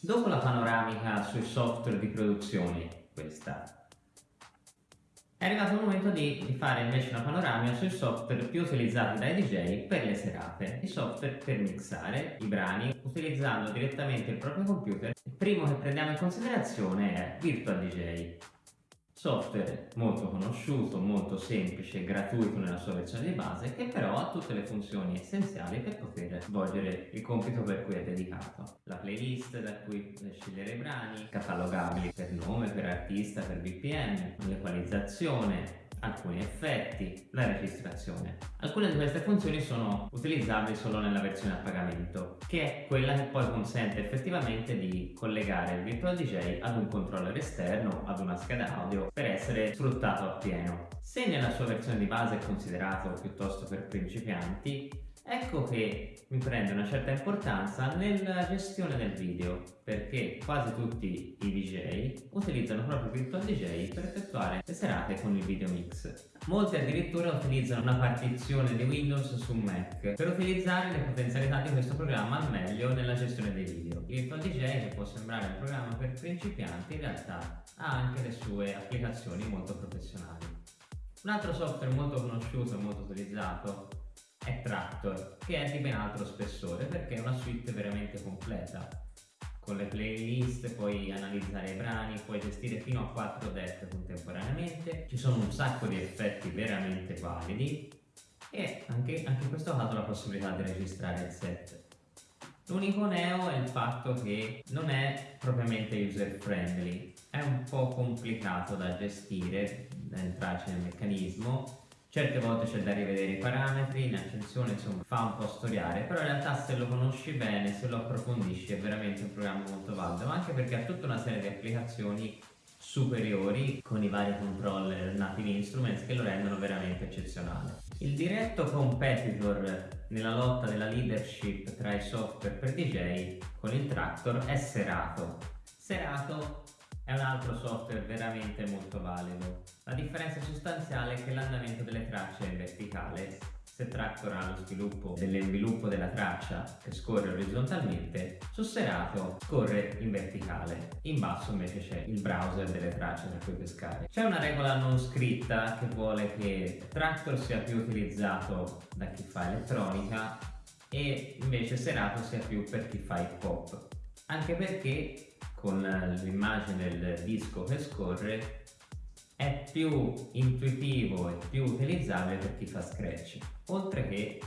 Dopo la panoramica sui software di produzione, questa, è arrivato il momento di, fare invece una panoramica sui software più utilizzati dai DJ per le serate, i software per mixare i brani utilizzando direttamente il proprio computer. Il primo che prendiamo in considerazione è Virtual DJ. Software molto conosciuto, molto semplice, gratuito nella sua versione di base, che però ha tutte le funzioni essenziali per poter svolgere il compito per cui è dedicato. La playlist da cui scegliere i brani, catalogabili per nome, per artista, per BPM, l'equalizzazione, alcuni effetti, la registrazione. Alcune di queste funzioni sono utilizzabili solo nella versione a pagamento, che è quella che poi consente effettivamente di collegare il Virtual DJ ad un controller esterno, ad una scheda audio, per essere sfruttato appieno. Se nella sua versione di base è considerato piuttosto per principianti, Ecco che mi prende una certa importanza nella gestione del video perché quasi tutti i DJ utilizzano proprio Virtual DJ per effettuare le serate con il video mix. Molti addirittura utilizzano una partizione di Windows su Mac per utilizzare le potenzialità di questo programma al meglio nella gestione dei video. Il Virtual DJ, che può sembrare un programma per principianti, in realtà ha anche le sue applicazioni molto professionali. Un altro software molto conosciuto e molto utilizzato è Tractor, che è di ben altro spessore perché è una suite veramente completa. Con le playlist puoi analizzare i brani, puoi gestire fino a 4 deck contemporaneamente, ci sono un sacco di effetti veramente validi e anche, anche in questo caso la possibilità di registrare il set. L'unico neo è il fatto che non è propriamente user friendly, è un po' complicato da gestire, da entrarci nel meccanismo Certe volte c'è da rivedere i parametri, in accensione insomma fa un po' storiare, però in realtà se lo conosci bene, se lo approfondisci è veramente un programma molto valido, ma anche perché ha tutta una serie di applicazioni superiori con i vari controller native instruments che lo rendono veramente eccezionale. Il diretto competitor nella lotta della leadership tra i software per DJ con il Tractor è Serato. Serato è un altro software veramente molto valido. La differenza sostanziale è che l'andamento delle tracce è verticale. Se Tractor ha lo sviluppo dell'inviluppo della traccia che scorre orizzontalmente, su Serato scorre in verticale. In basso invece c'è il browser delle tracce da cui pescare. C'è una regola non scritta che vuole che Tractor sia più utilizzato da chi fa elettronica e invece Serato sia più per chi fa hip hop. Anche perché con l'immagine del disco che scorre è più intuitivo e più utilizzabile per chi fa scratch oltre che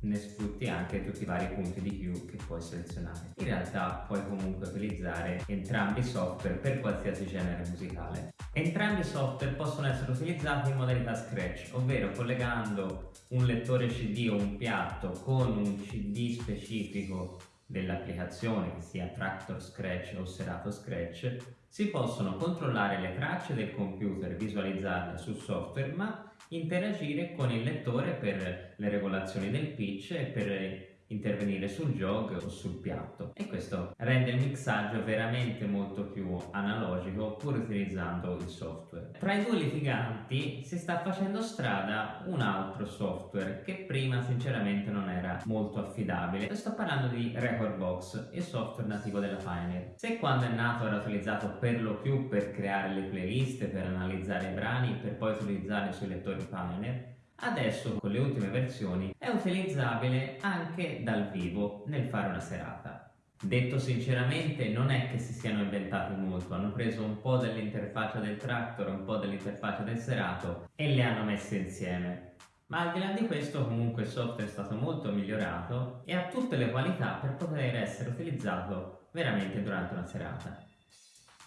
ne sfrutti anche tutti i vari punti di Q che puoi selezionare. In realtà puoi comunque utilizzare entrambi i software per qualsiasi genere musicale. Entrambi i software possono essere utilizzati in modalità scratch, ovvero collegando un lettore CD o un piatto con un CD specifico dell'applicazione, che sia Tractor Scratch o Serato Scratch, si possono controllare le tracce del computer, visualizzarle sul software, ma interagire con il lettore per le regolazioni del pitch e per intervenire sul jog o sul piatto e questo rende il mixaggio veramente molto più analogico pur utilizzando il software. Tra i due litiganti si sta facendo strada un altro software che prima sinceramente non era molto affidabile. Sto parlando di Recordbox, il software nativo della Pioneer. Se quando è nato era utilizzato per lo più per creare le playlist, per analizzare i brani, per poi utilizzarli sui lettori Pioneer, Adesso con le ultime versioni è utilizzabile anche dal vivo nel fare una serata. Detto sinceramente non è che si siano inventati molto, hanno preso un po' dell'interfaccia del tractor, un po' dell'interfaccia del serato e le hanno messe insieme. Ma al di là di questo comunque il software è stato molto migliorato e ha tutte le qualità per poter essere utilizzato veramente durante una serata.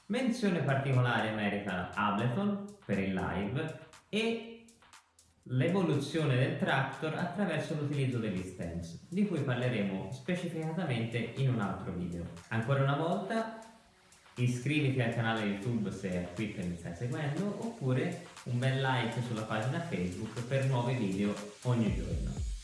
Menzione particolare merita Ableton per il live e l'evoluzione del tractor attraverso l'utilizzo degli stems, di cui parleremo specificatamente in un altro video. Ancora una volta iscriviti al canale YouTube se è qui che mi stai seguendo oppure un bel like sulla pagina Facebook per nuovi video ogni giorno.